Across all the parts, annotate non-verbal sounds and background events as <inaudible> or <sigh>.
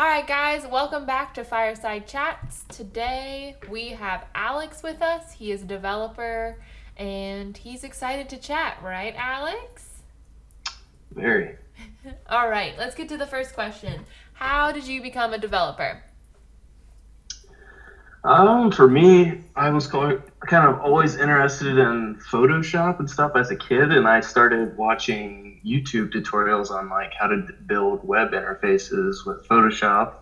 All right, guys, welcome back to Fireside Chats. Today we have Alex with us. He is a developer and he's excited to chat, right, Alex? Very. <laughs> All right, let's get to the first question. How did you become a developer? Um, for me, I was kind of always interested in Photoshop and stuff as a kid, and I started watching YouTube tutorials on like how to build web interfaces with Photoshop.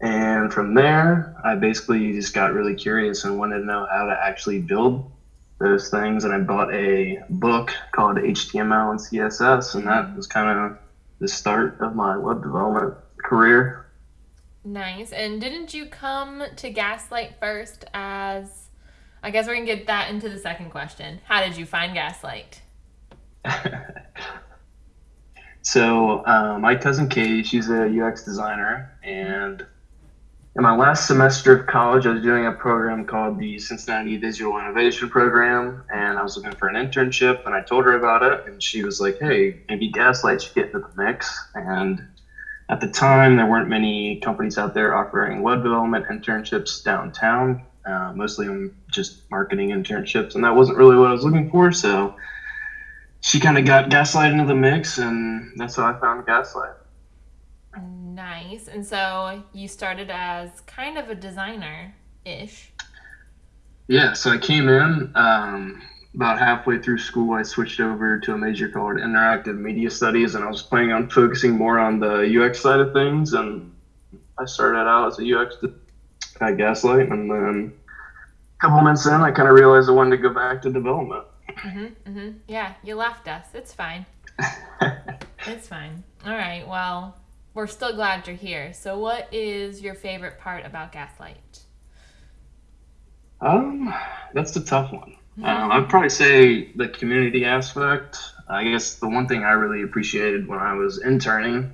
And from there, I basically just got really curious and wanted to know how to actually build those things. And I bought a book called HTML and CSS, and that was kind of the start of my web development career. Nice. And didn't you come to Gaslight first as I guess we're gonna get that into the second question. How did you find Gaslight? <laughs> so uh, my cousin Katie, she's a UX designer, and in my last semester of college, I was doing a program called the Cincinnati Visual Innovation Program, and I was looking for an internship, and I told her about it, and she was like, "Hey, maybe Gaslight should get into the mix." And at the time, there weren't many companies out there offering web development internships downtown. Uh, mostly just marketing internships, and that wasn't really what I was looking for. So she kind of got Gaslight into the mix, and that's how I found Gaslight. Nice. And so you started as kind of a designer ish. Yeah, so I came in. Um, about halfway through school, I switched over to a major called Interactive Media Studies, and I was planning on focusing more on the UX side of things. And I started out as a UX at Gaslight, and then a couple months in, I kind of realized I wanted to go back to development. Mm-hmm, mm-hmm. Yeah, you left us. It's fine. <laughs> it's fine. All right. Well, we're still glad you're here. So, what is your favorite part about Gaslight? Um, that's the tough one. Um, I'd probably say the community aspect. I guess the one thing I really appreciated when I was interning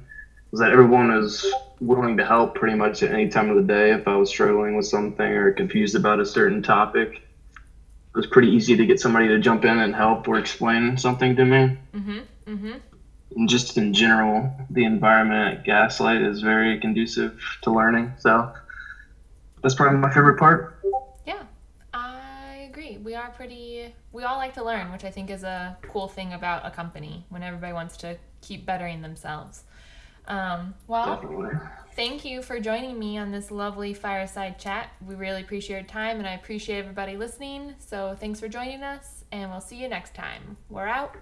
was that everyone was willing to help pretty much at any time of the day if I was struggling with something or confused about a certain topic. It was pretty easy to get somebody to jump in and help or explain something to me. Mm-hmm. Mm-hmm. And just in general, the environment at Gaslight is very conducive to learning. So that's probably my favorite part Yeah, I agree. we are pretty we all like to learn which i think is a cool thing about a company when everybody wants to keep bettering themselves um, well Definitely. thank you for joining me on this lovely fireside chat. We really appreciate your time and i appreciate everybody listening. So thanks for joining us and we'll see you next time. We're out